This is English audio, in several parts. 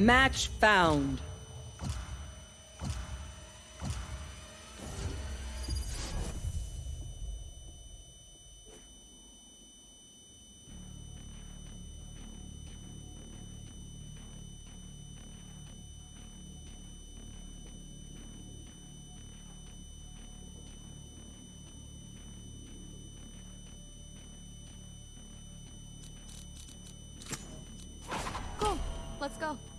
Match found. Let's go.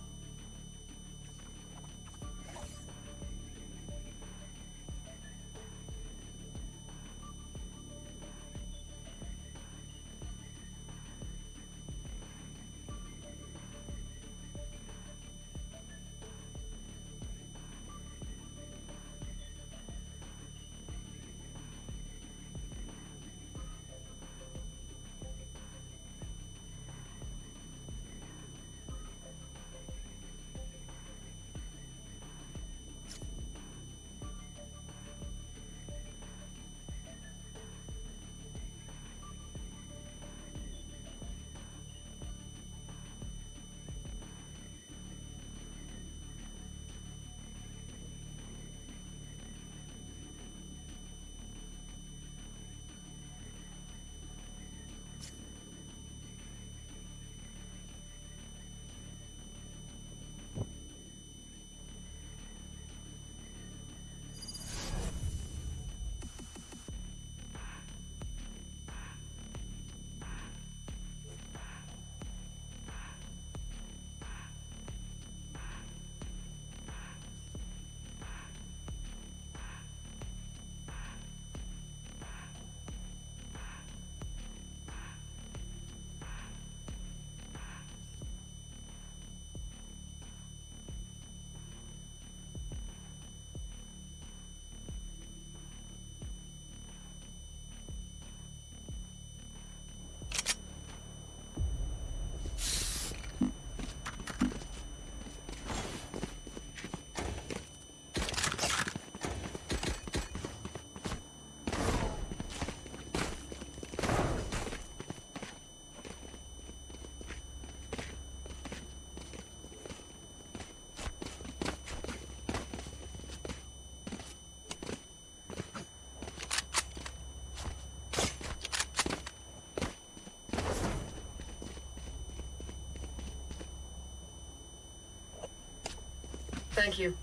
Thank you.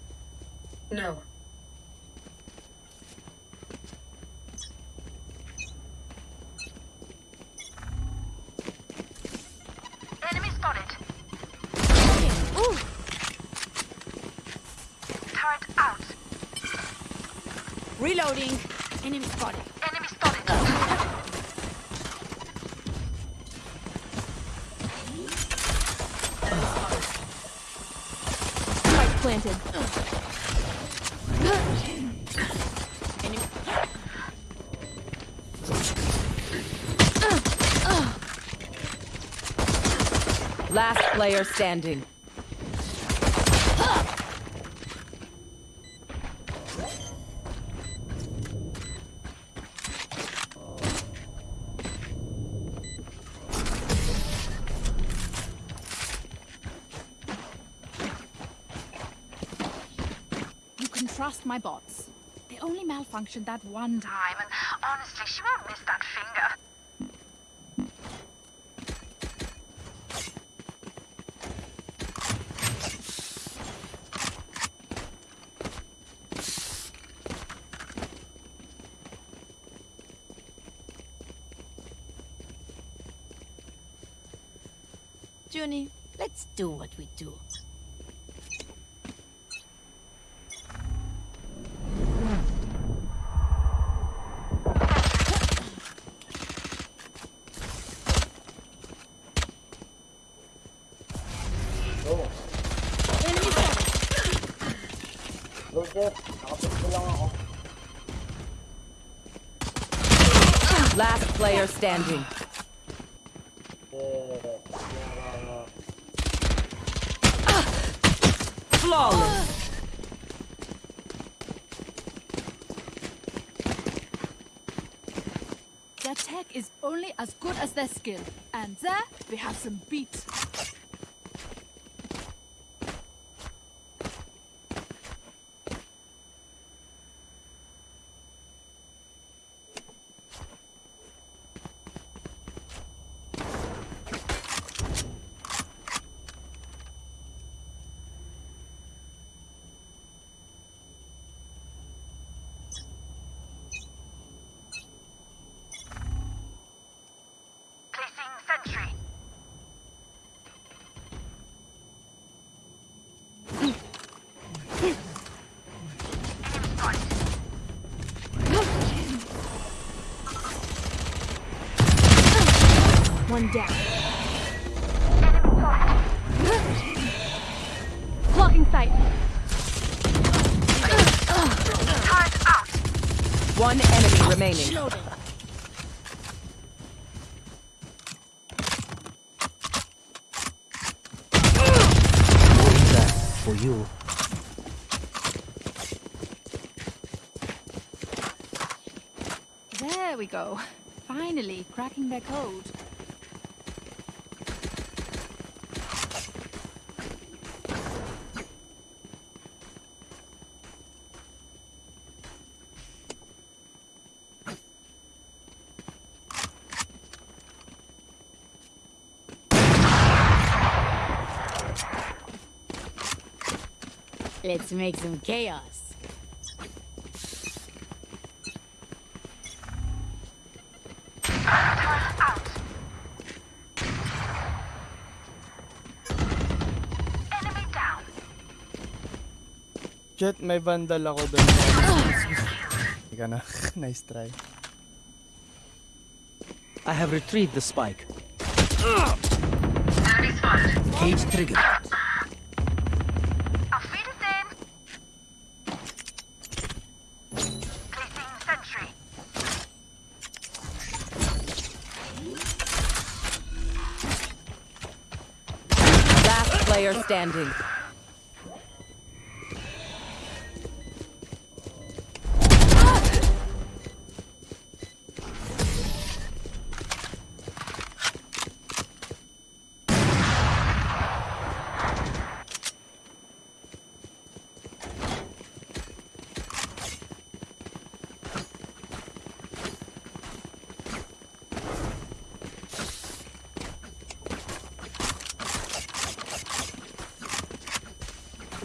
No. Player standing. You can trust my bots. They only malfunctioned that one time. Time and honestly, she won't miss that finger. Junie, let's do what we do. Enemy spotted. Roger, nakapagpo lang ako. Last player standing. Flawless. Their tech is only as good as their skill. And there, we have some beats. Placing sentry. Enemy spotted. One down. Enemy spotted. Blocking sight. Turret out. One enemy remaining. Reloading. that for you. There we go. Finally, cracking their code. Let's make some chaos. Turret out. Jet, may vandal ako doon. Ika na. nice try. I have retrieved the spike. Enemy spotted. Cage triggered. Auf Wiedersehen. Placing sentry. Last player standing.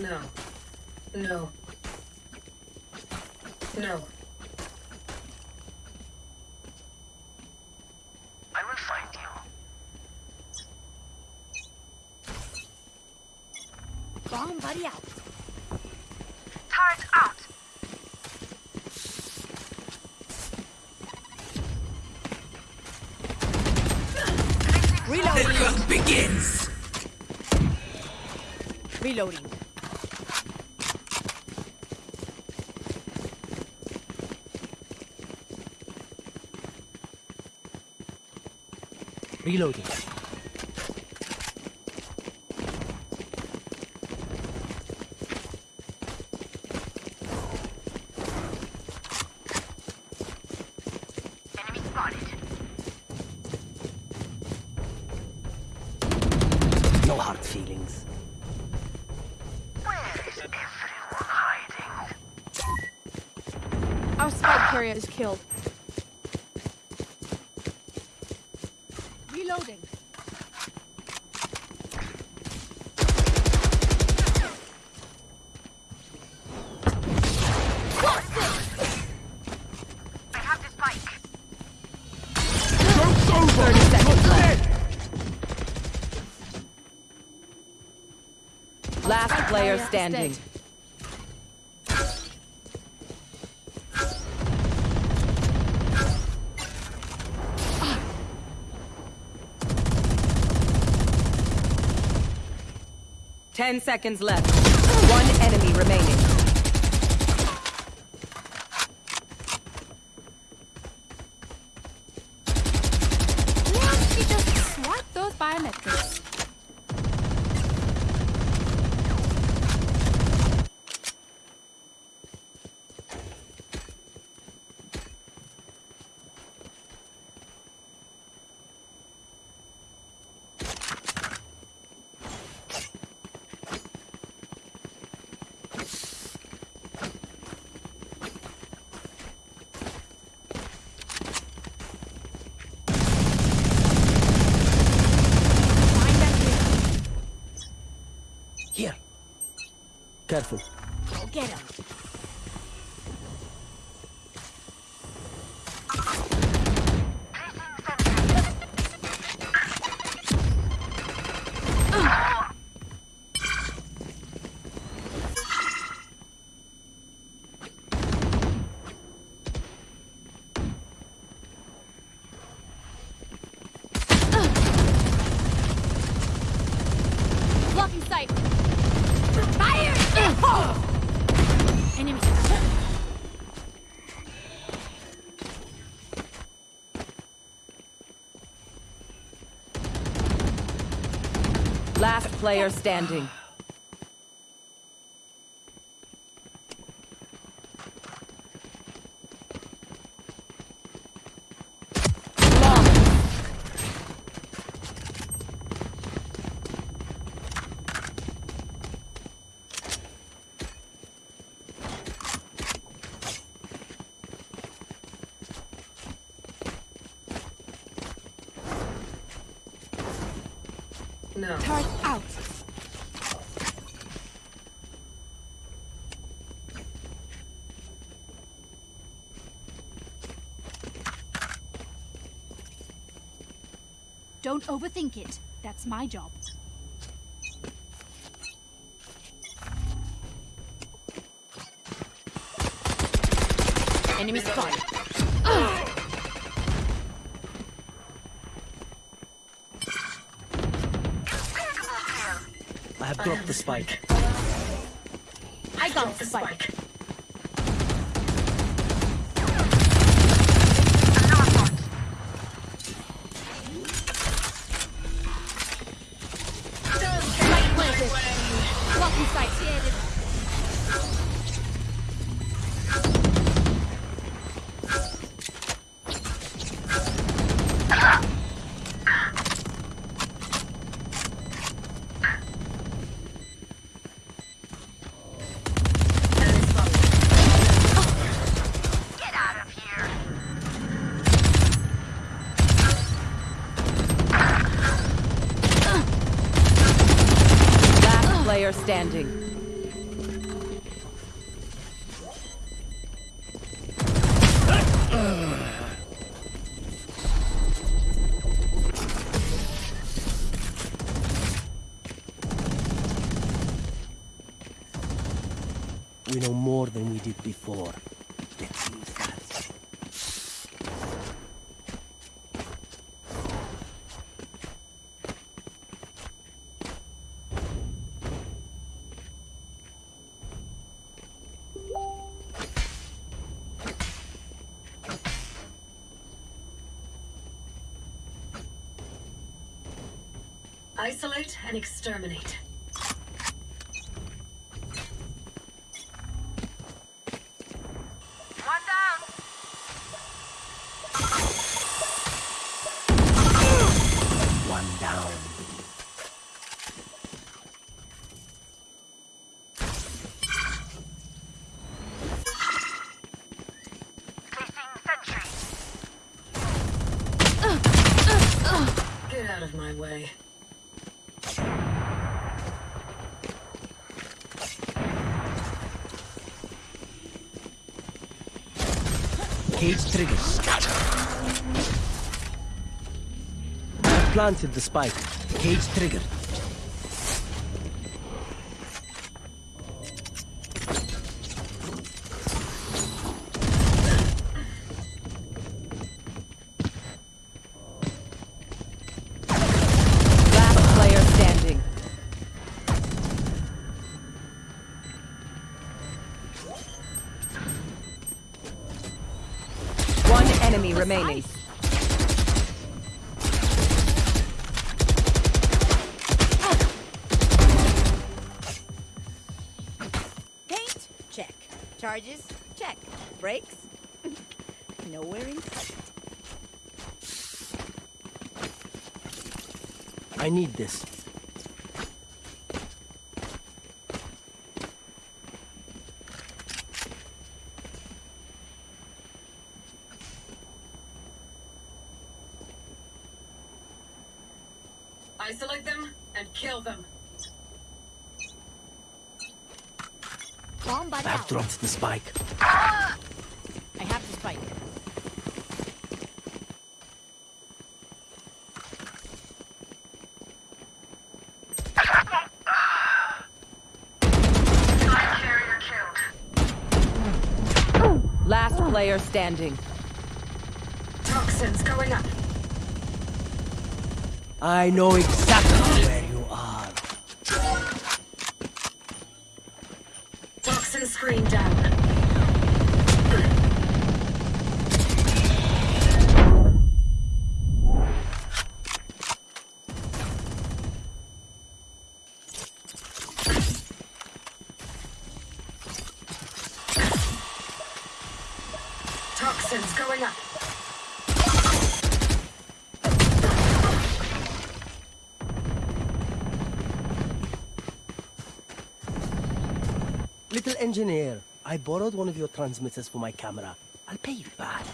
No. No. No. I will find you. Bomb buddy out. Turret out. Reloading. begins. Reloading. Reloading. Enemy spotted. No hard feelings. Where is everyone hiding? Our spike carrier is killed. Reloading. I have the spike. 30 seconds left. Last player Barrier is standing. Ten seconds left. One enemy remaining. Don't you just swap those biometrics? Find that here. Here. Careful. Go get him. Player standing. Flawless. No. Turret out. Don't overthink it. That's my job. Enemy spotted. I have dropped the spike. I got the spike. Spike Isolate and exterminate. Planted the spike. Cage trigger. Last player standing. One enemy remaining. Need this. Isolate them and kill them. Bomb buddy I've out. dropped the spike. I have the spike. Spike carrier killed. Last player standing. Toxins going up. I know exactly engineer, I borrowed one of your transmitters for my camera. I'll pay you back.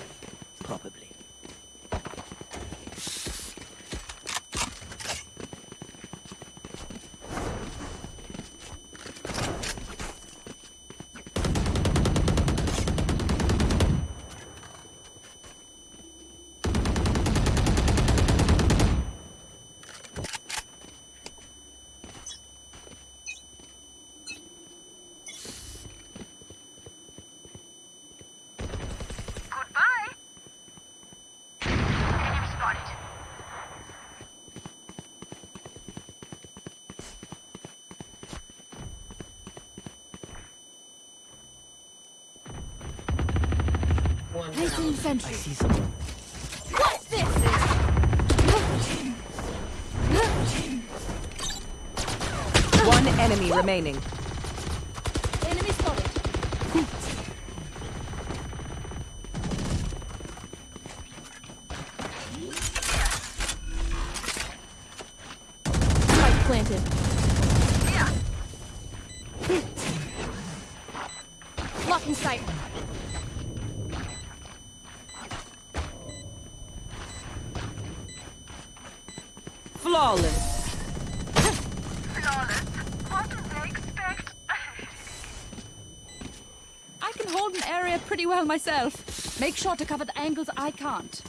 Probably. Goodbye. Enemy spotted. One Placing down. I see someone. What's this? One enemy remaining. Enemy spotted. Spike planted. Blocking sight. Flawless. Flawless. What do they expect? I can hold an area pretty well myself. Make sure to cover the angles I can't.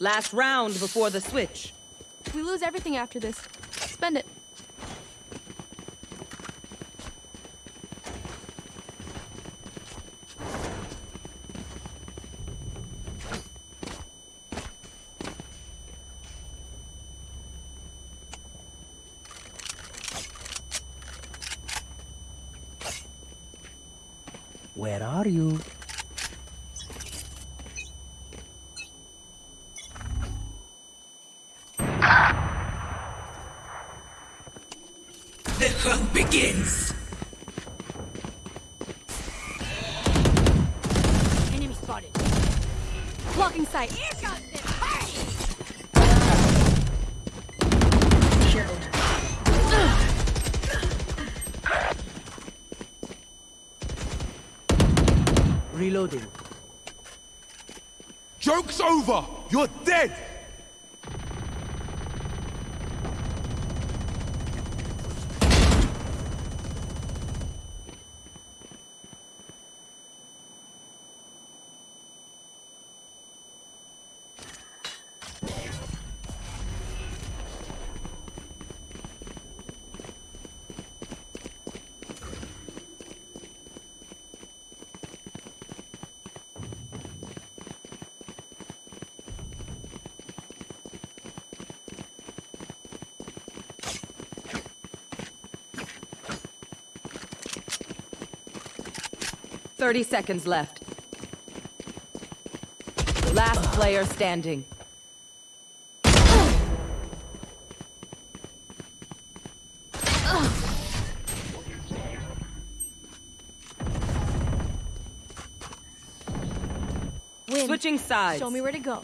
Last round before the switch. We lose everything after this. Spend it. 30 seconds left. Last player standing. Switching sides. Show me where to go.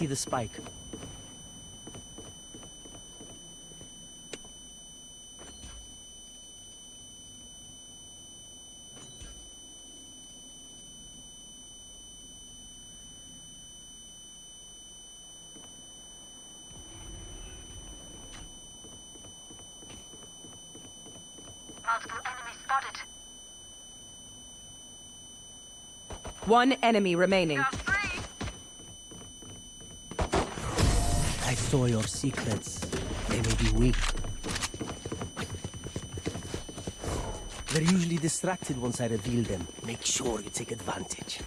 See the spike. Multiple enemies spotted. One enemy remaining. Saw your secrets. They may be weak. They're usually distracted once I reveal them. Make sure you take advantage.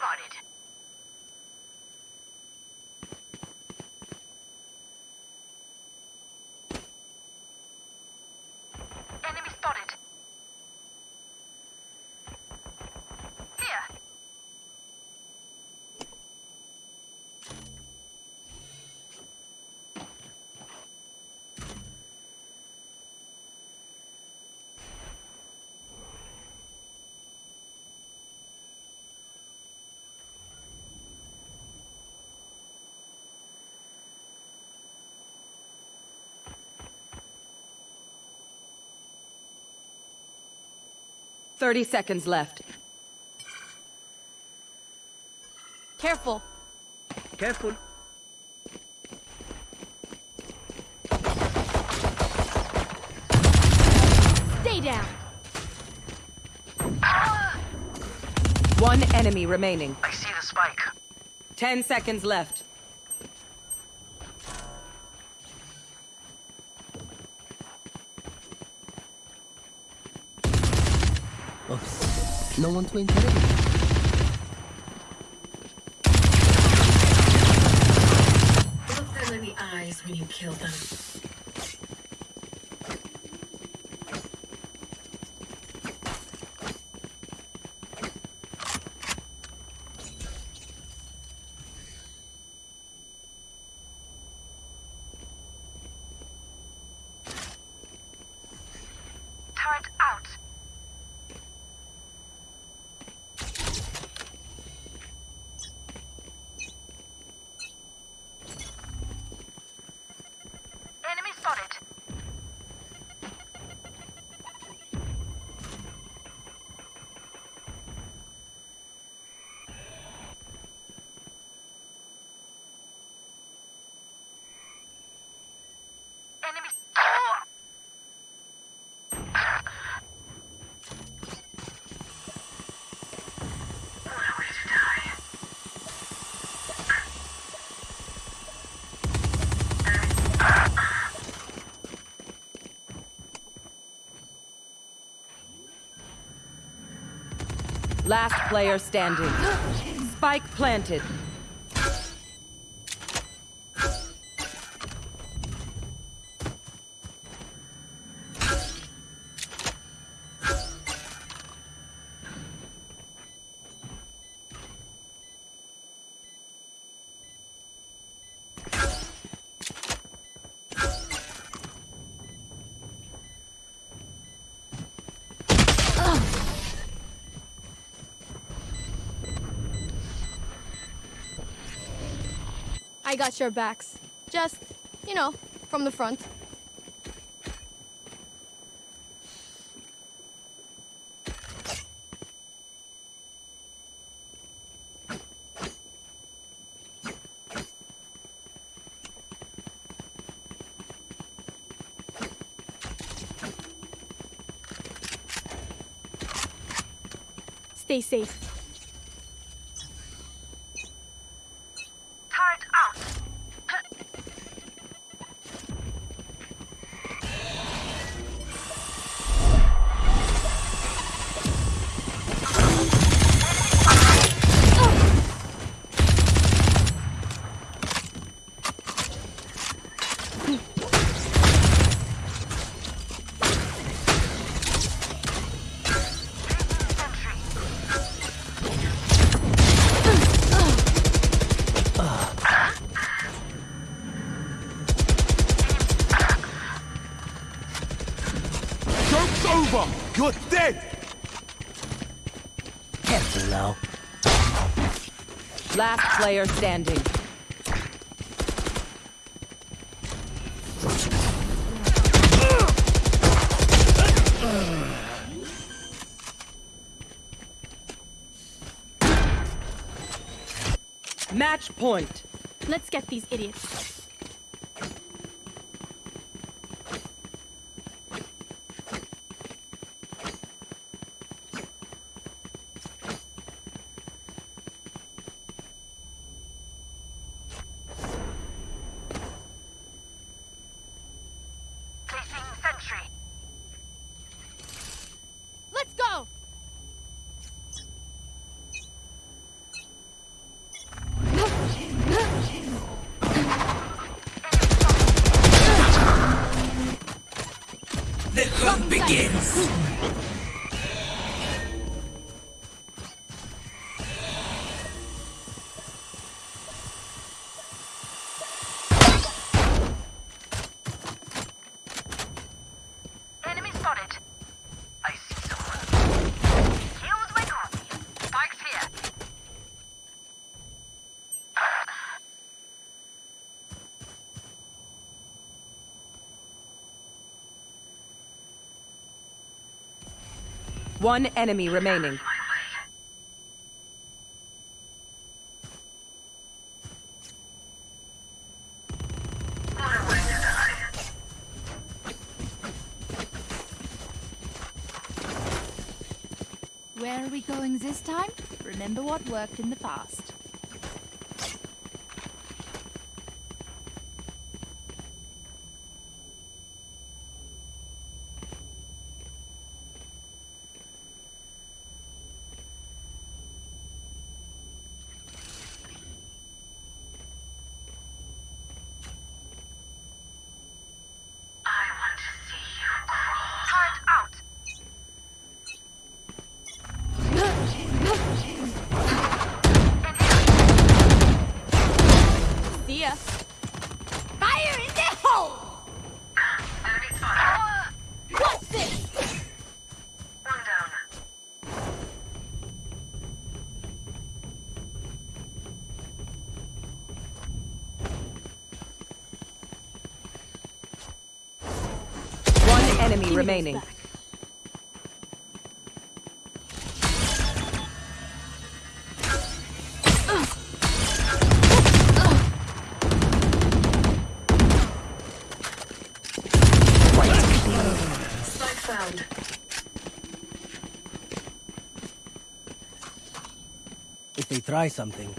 Spotted. 30 seconds left. Careful. Careful. Stay down. One enemy remaining. I see the spike. 10 seconds left. No one to interrupt. Last player standing. Spike planted. Got your backs. Just, you know, from the front. Stay safe. Player standing. Match point. Let's get these idiots. One enemy remaining. Where are we going this time? Remember what worked in the past. I want to see you crawl. Turret out. See ya. Fire in the hole! Enemy spotted. What's this? One down. One enemy remaining. Spike. If they try something,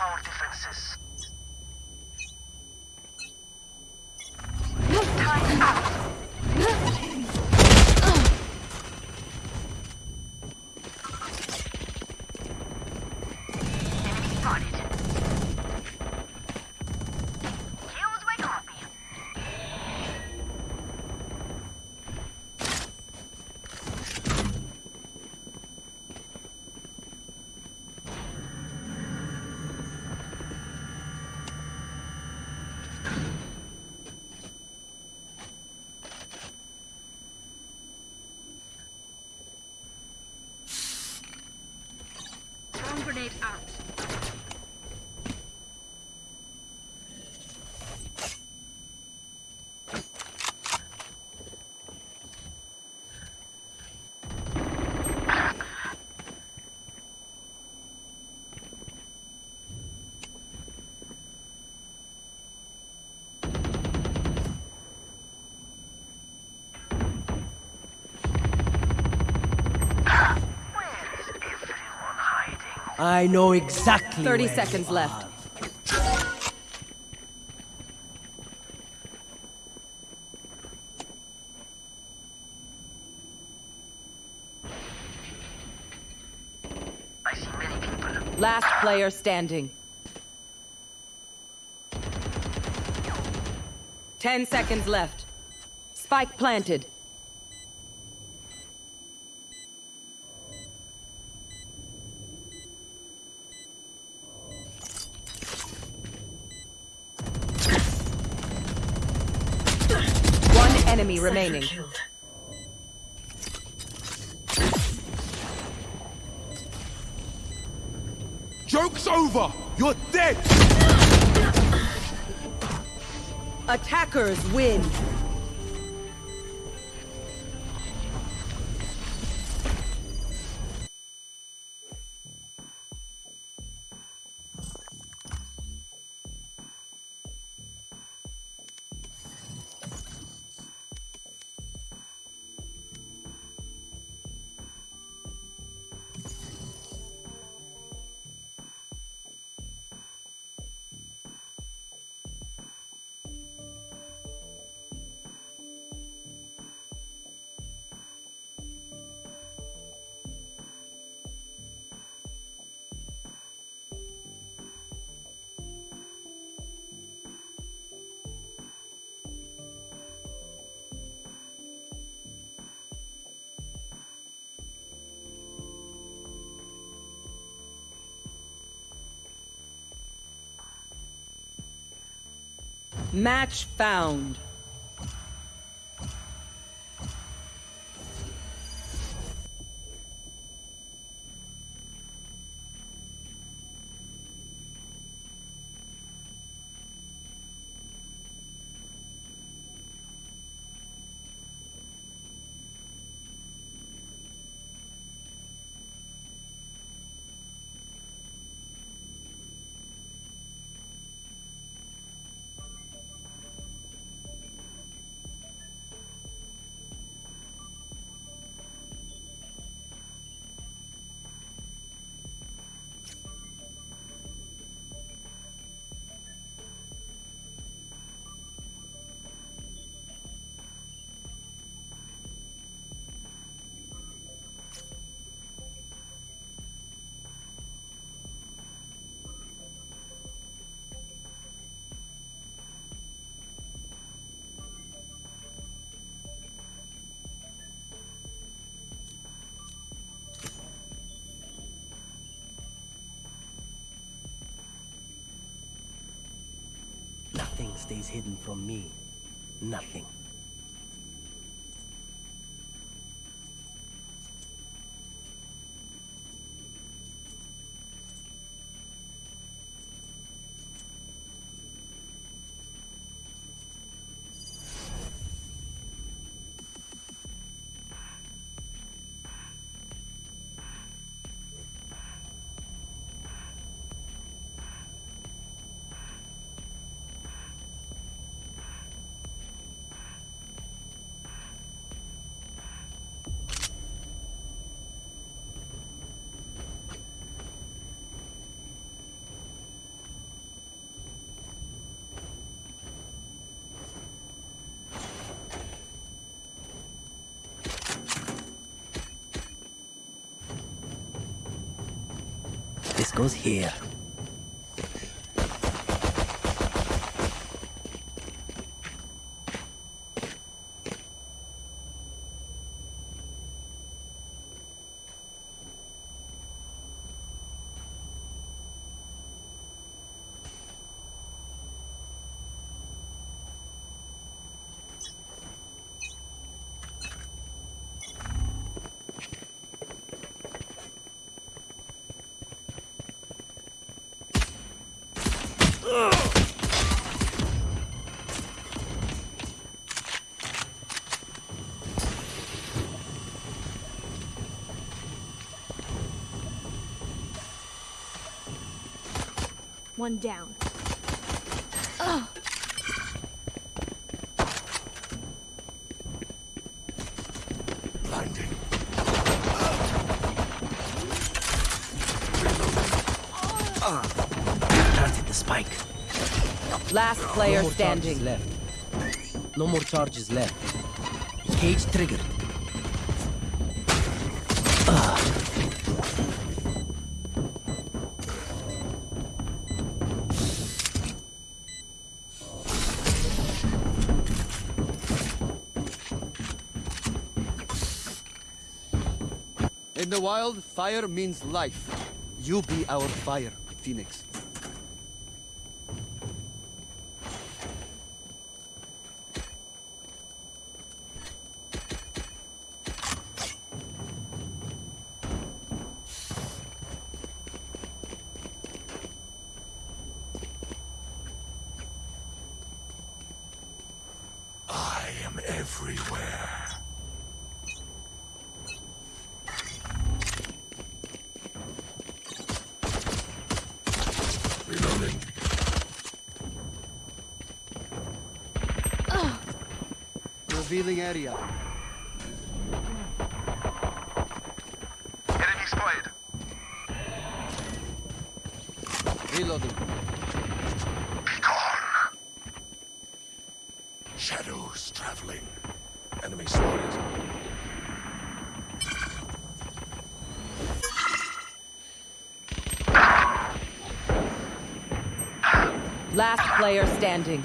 our defenses. Time out. Enemy spotted. Here's my copy. Drone grenade out. I know exactly 30 where seconds left. I see many people. Last player standing. 10 seconds left. Spike planted. One enemy remaining. Killed. Joke's over! You're dead! Attackers win. Match found. Stays hidden from me. Nothing. This goes here. One down. Blinding. Planted the spike. Last player more charges standing. left. No more charges left. Cage triggered. The wild, fire means life. You be our fire, Phoenix. I am everywhere. Reloading. Revealing area. Enemy spotted. Reloading. Be gone. Shadows traveling. Enemy spotted. Last player standing.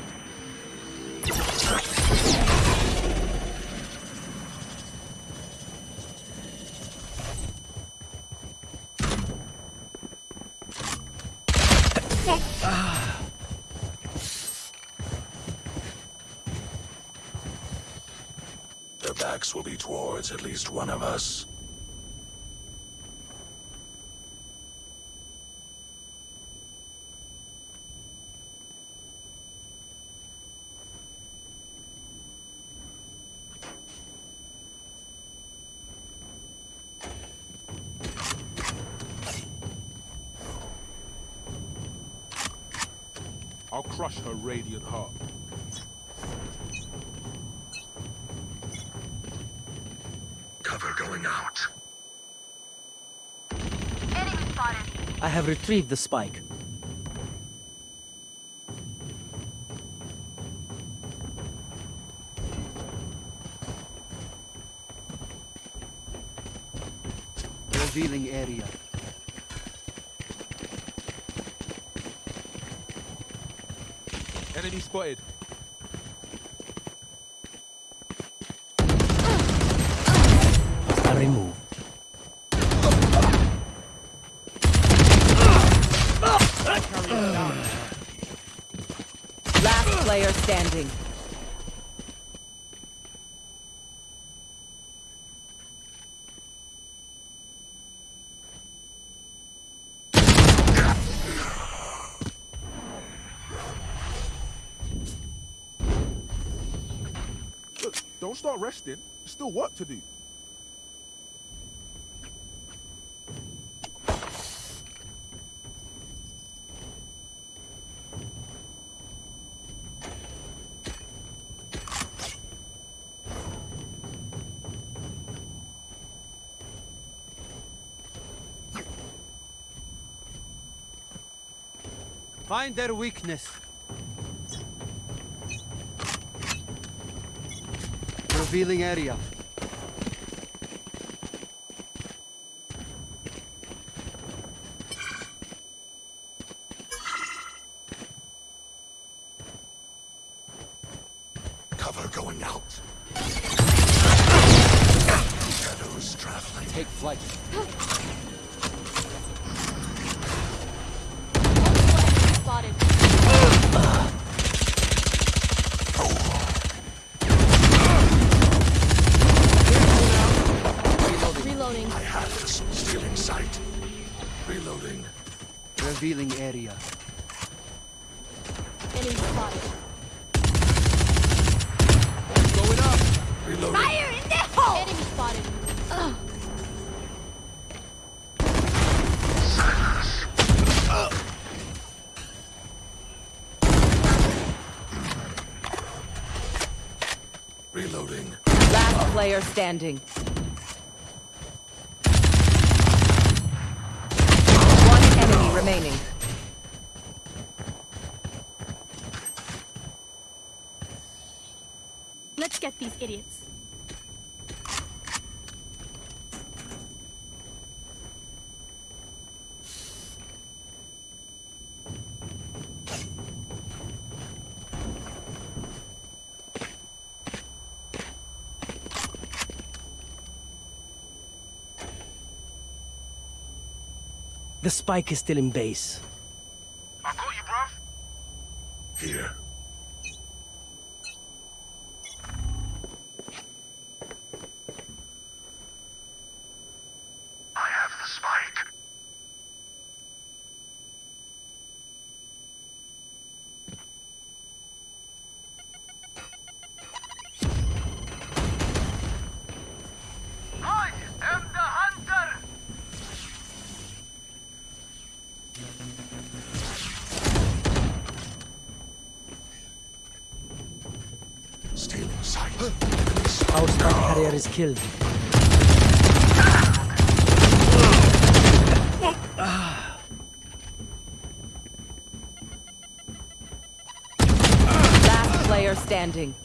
Backs will be towards at least one of us. I'll crush her radiant heart. Cover going out. Enemy spotted. I have retrieved the spike. Don't start resting. There's still work to do. Find their weakness. Revealing area. standing. The spike is still in base. I got you, bruv. Here. is killed. Last player standing.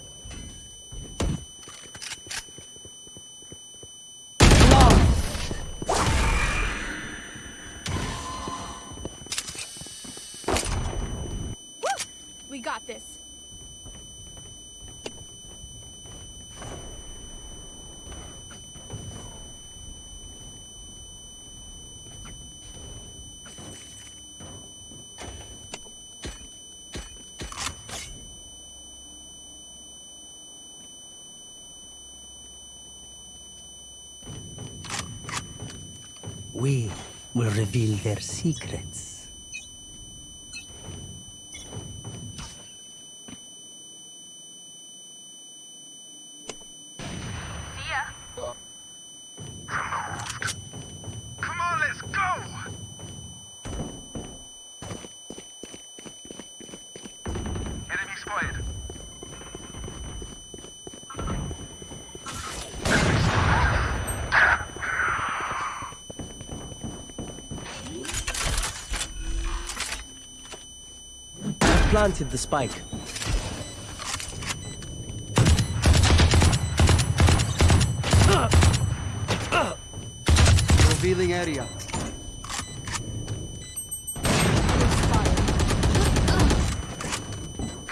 we will reveal their secrets. planted the spike. Revealing area.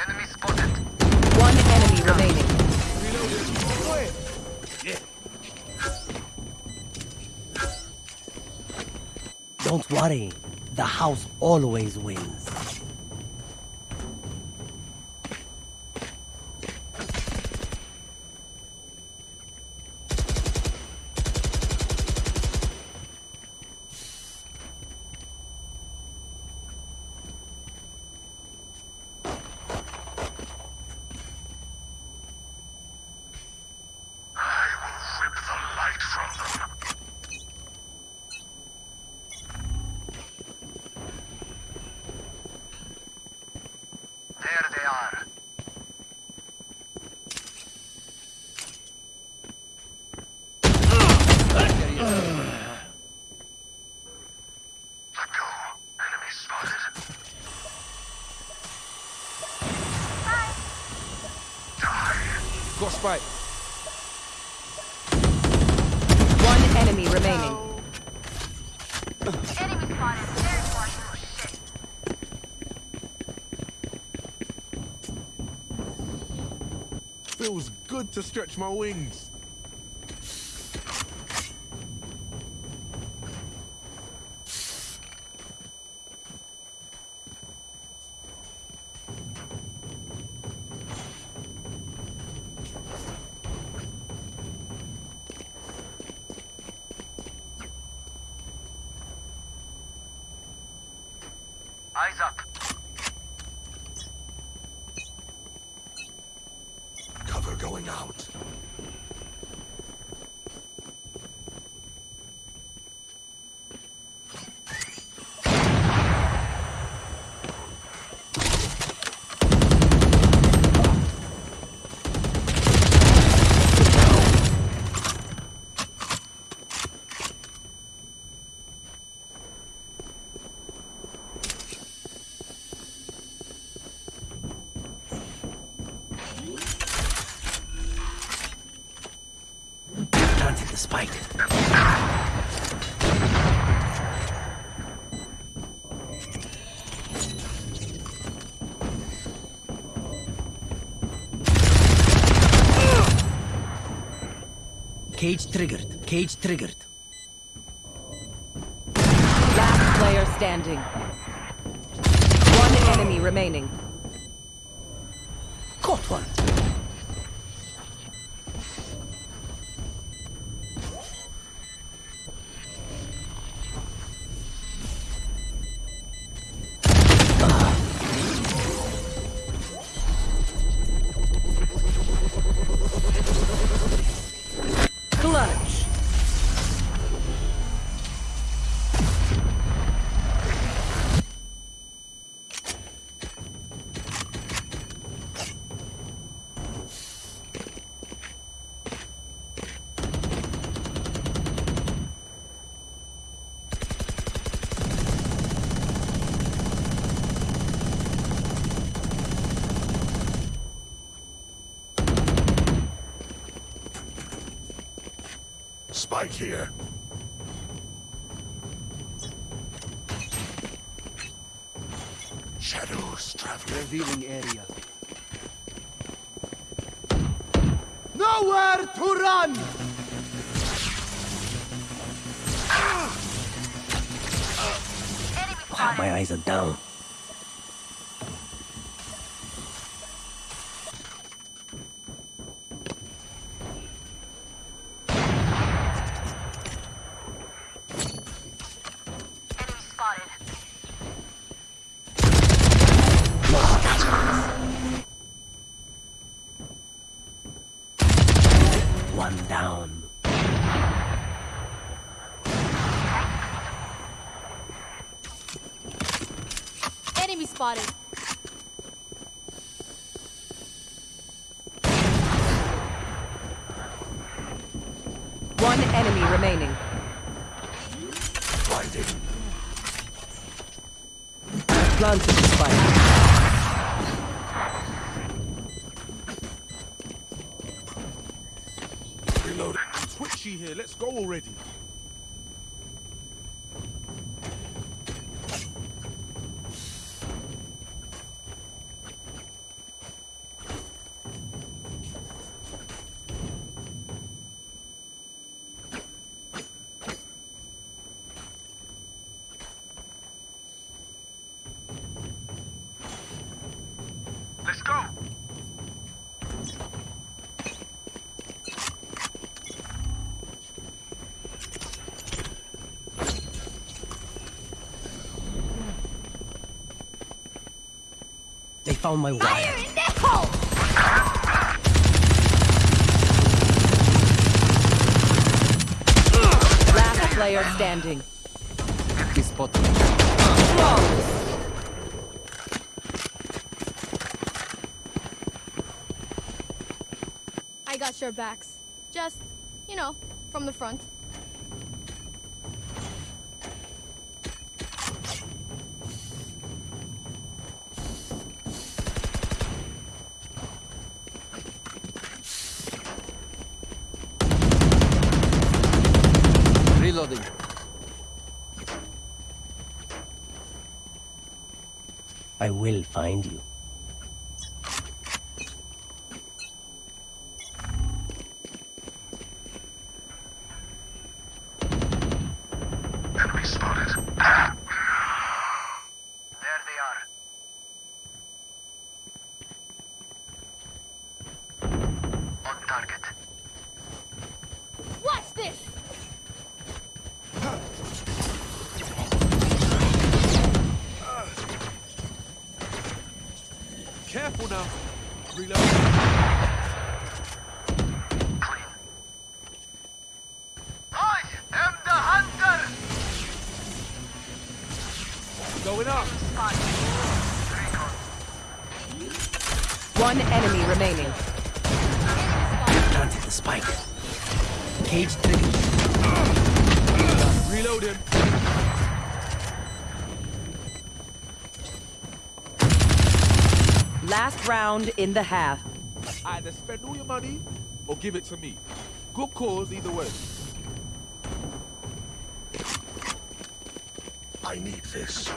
Enemy spotted. One enemy remaining. Don't worry, the house always wins. To stretch my wings. Cage triggered. Cage triggered. Last player standing. One enemy remaining. Caught one. Here. Reloading. Twitchy here. Let's go already. They found my wire. in the hole! Last player standing. Enemy spotted. I got your backs. Just, you know, from the front. I will find you. Last round in the half. Either spend all your money or give it to me. Good cause either way. I need this.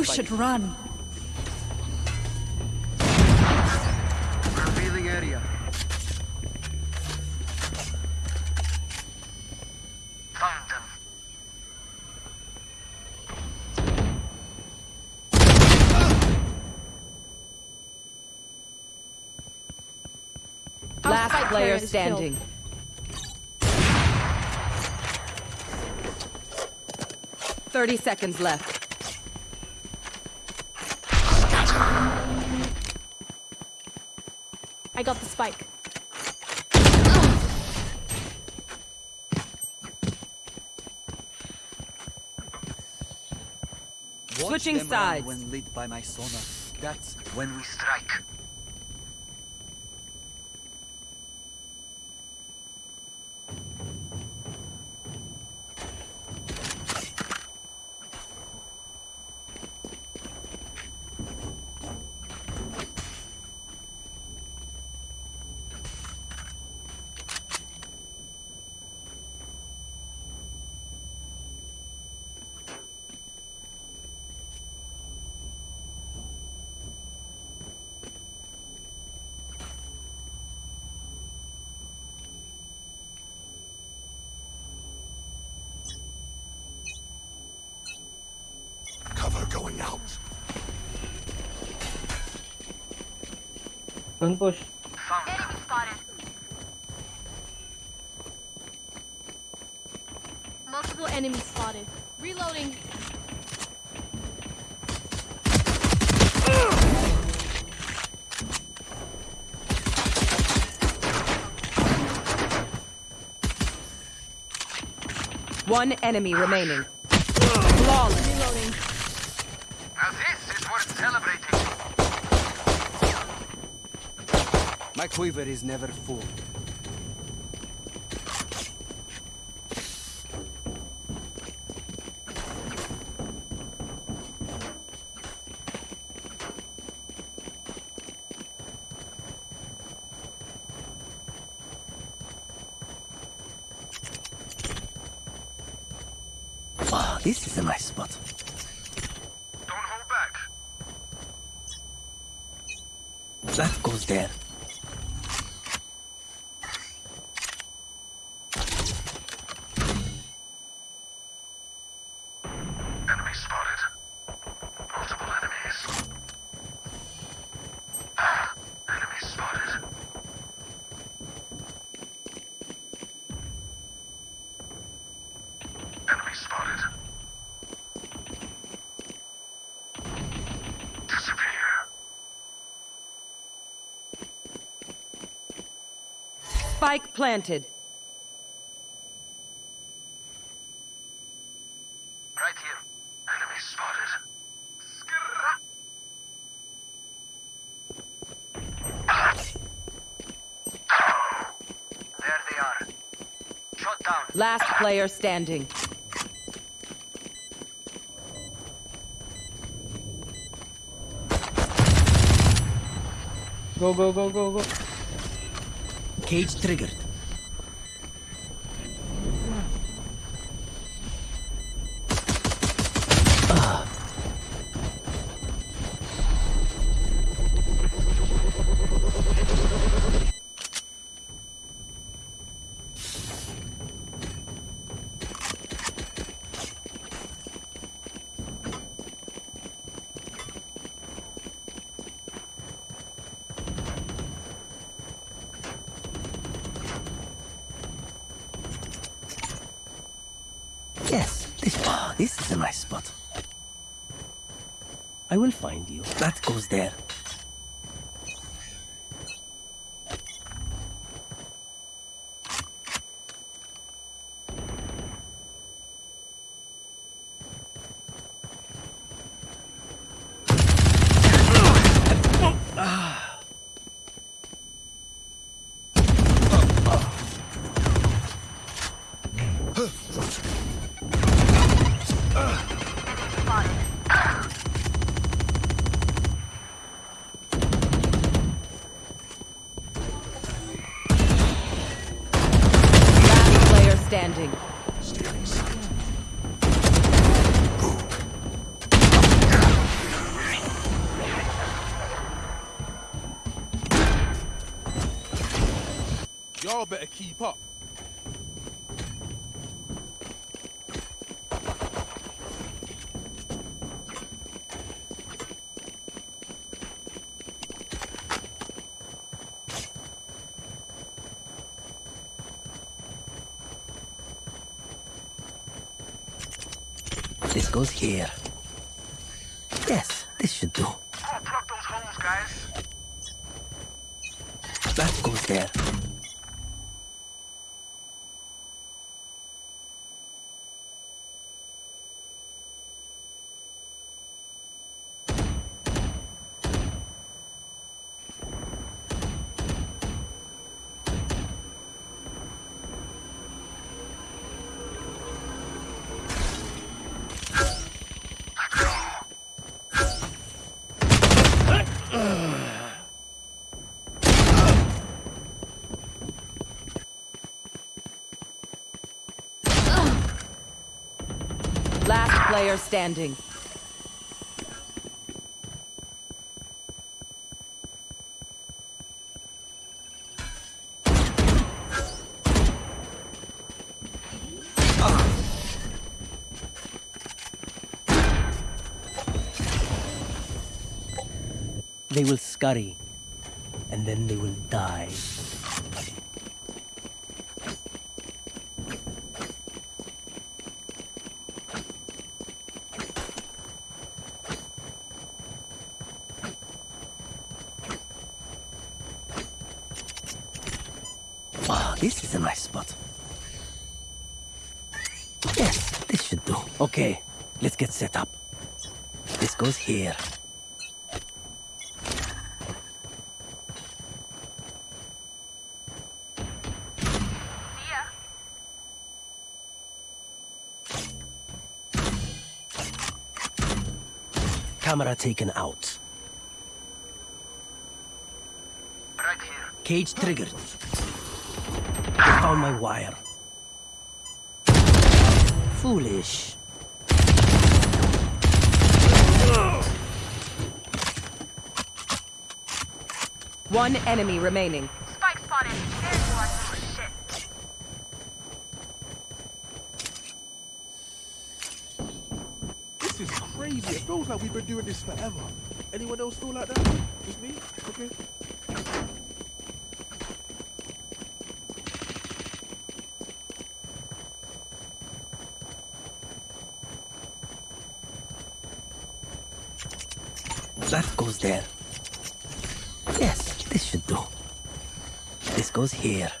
You spike. should run. Revealing area. Found them. Our Last player is killed. standing. Thirty seconds left. Got the spike. Watch Switching sides. When lit by my sonar. That's when we strike. Enemy spotted. Multiple enemies spotted. Reloading. One enemy remaining. Flawless. Reloading. Quiver is never full. Spike planted. Right here. Enemy spotted. There they are. Shot down. Last player standing. Go, go, go, go, go. Cage triggered. Find you. That goes there. Here. Yes, this should do. Go plug those holes, guys. That goes there. Last player standing. They will scurry, and then they will die. Ah, this is a nice spot. Yes, this should do. Okay, let's get set up. This goes here. Camera taken out. Right here. Cage triggered. I found my wire. Foolish. One enemy remaining. Spike spotted. There's one. Shit. This is crazy. It feels like we've been doing this forever. Anyone else feel like that? Just me? Okay. That goes there. Goes here.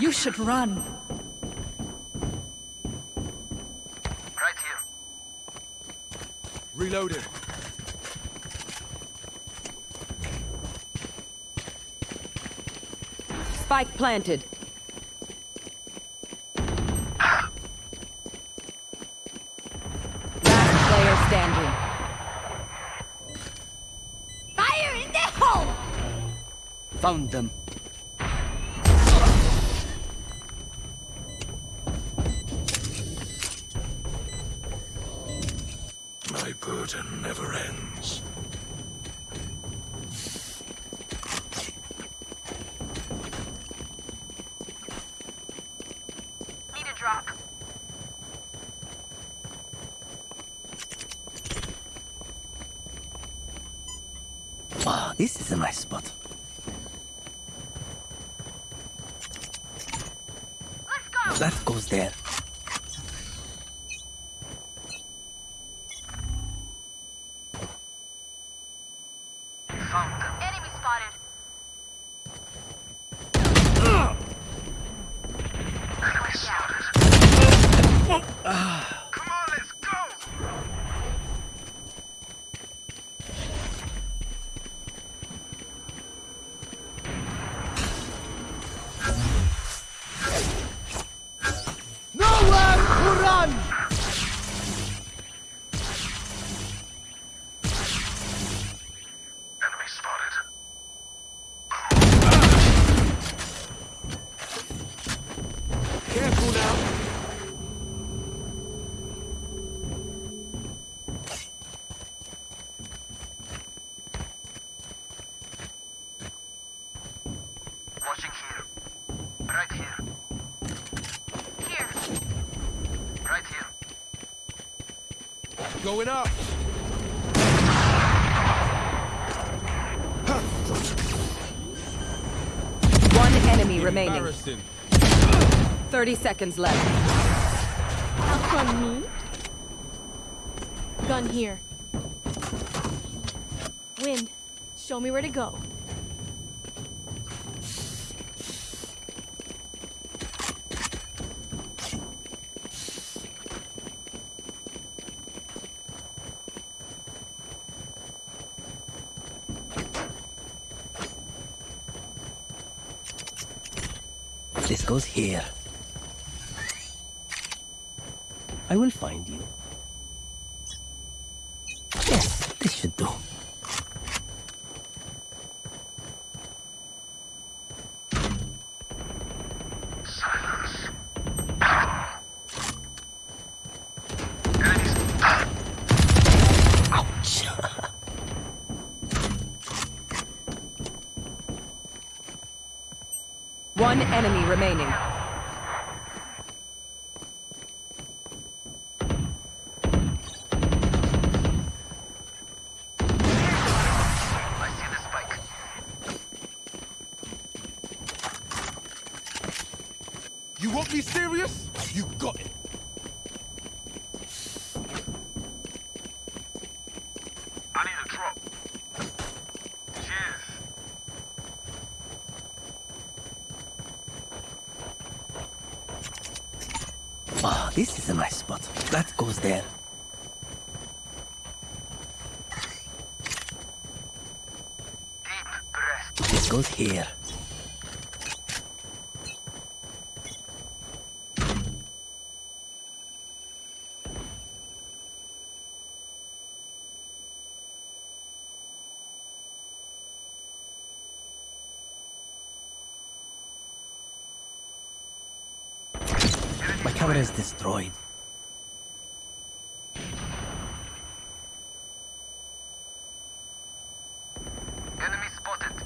You should run. Reloading. Spike planted. Last player standing. Fire in the hole! Found them. My burden never ends. Need a drop. Wow, this is a nice spot. Let's go. That goes there. Found them. Enemy spotted. Enemy spotted. Come on, let's go. Nowhere to run! Enemy spotted. Careful now. Watching here. Right here. Here. Right here. Going up. One enemy remaining. Embarrassing. 30 seconds left. On me? Gun here. Wind, show me where to go. This goes here. I will find you. Remaining. I see the spike. You want me serious? You got it. I need a drop. Cheers. Wow, this is a nice spot. That goes there. Deep breath. This goes here. My camera is destroyed. Enemy spotted.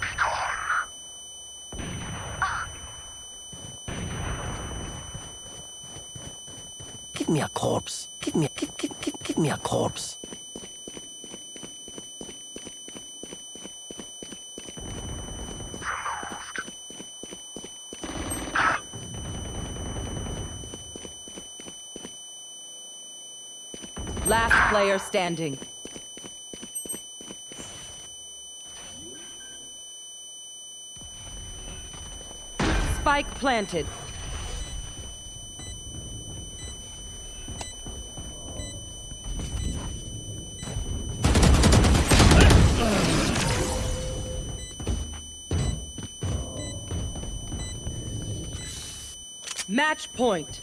Be gone. Ah. Give me a corpse. Give me, give, give, give, give me a corpse. player standing. Spike planted. Match point.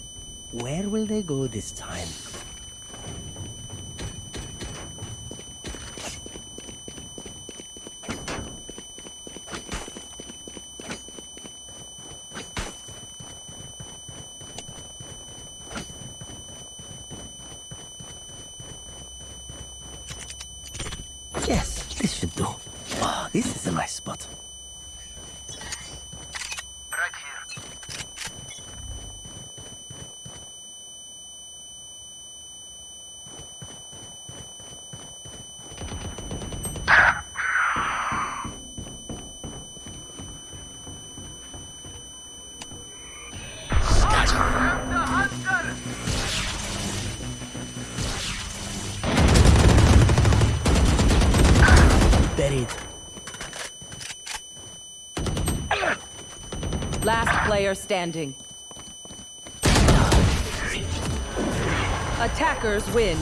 Where will they go this time? Player standing. Attackers win.